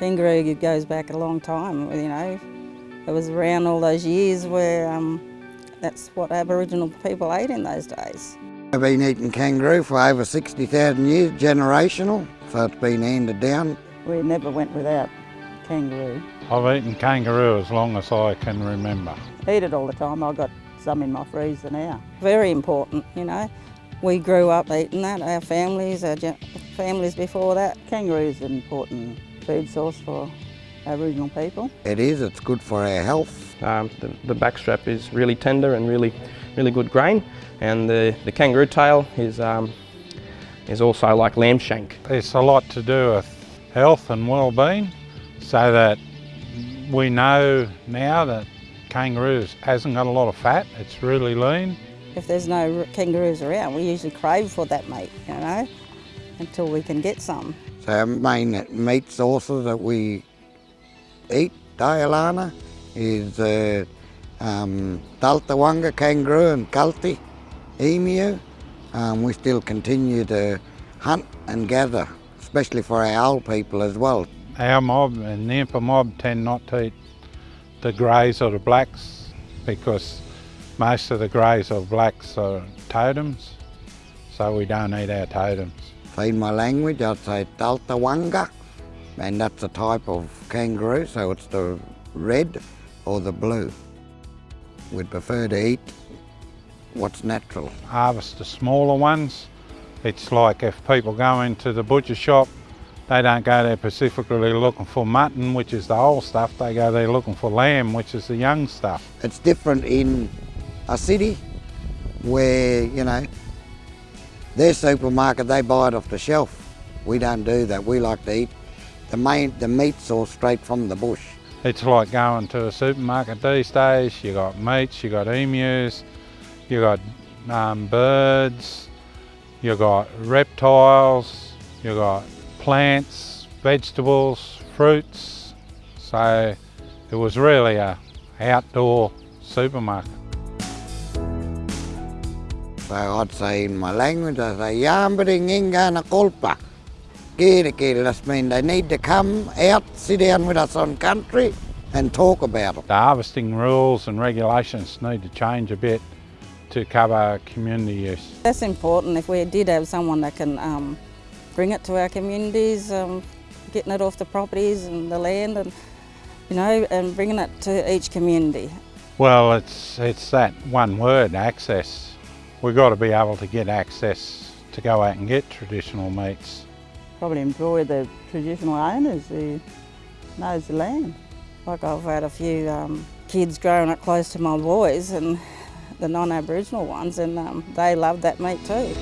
Kangaroo goes back a long time, you know. It was around all those years where um, that's what Aboriginal people ate in those days. I've been eating kangaroo for over 60,000 years, generational, so it's been handed down. We never went without kangaroo. I've eaten kangaroo as long as I can remember. Eat it all the time. I've got some in my freezer now. Very important, you know. We grew up eating that, our families, our families before that. Kangaroo is important food source for Aboriginal people. It is, it's good for our health. Um, the, the backstrap is really tender and really, really good grain and the, the kangaroo tail is, um, is also like lamb shank. It's a lot to do with health and well-being so that we know now that kangaroo hasn't got a lot of fat, it's really lean. If there's no kangaroos around, we usually crave for that meat, you know, until we can get some. So our main meat sources that we eat, Dialana, is uh, um, Daltawanga kangaroo and Kalti emu. Um, we still continue to hunt and gather, especially for our old people as well. Our mob and the Impa mob tend not to eat the greys or the blacks because most of the greys or blacks are totems, so we don't eat our totems. In my language, I'd say Daltawanga, and that's a type of kangaroo, so it's the red or the blue. We'd prefer to eat what's natural. Harvest the smaller ones. It's like if people go into the butcher shop, they don't go there specifically looking for mutton, which is the old stuff. They go there looking for lamb, which is the young stuff. It's different in a city where, you know, their supermarket, they buy it off the shelf. We don't do that. We like to eat the, main, the meat source straight from the bush. It's like going to a supermarket these days. You got meats, you got emus, you got um, birds, you got reptiles, you got plants, vegetables, fruits. So it was really a outdoor supermarket. So I'd say in my language, I say, Yambering ingana kolpa. Kiri kiri, that means they need to come out, sit down with us on country and talk about it. The harvesting rules and regulations need to change a bit to cover community use. That's important if we did have someone that can um, bring it to our communities, um, getting it off the properties and the land and you know, and bringing it to each community. Well, it's, it's that one word, access. We've got to be able to get access to go out and get traditional meats. Probably employ the traditional owners who knows the land. Like I've had a few um, kids growing up close to my boys and the non-Aboriginal ones and um, they love that meat too.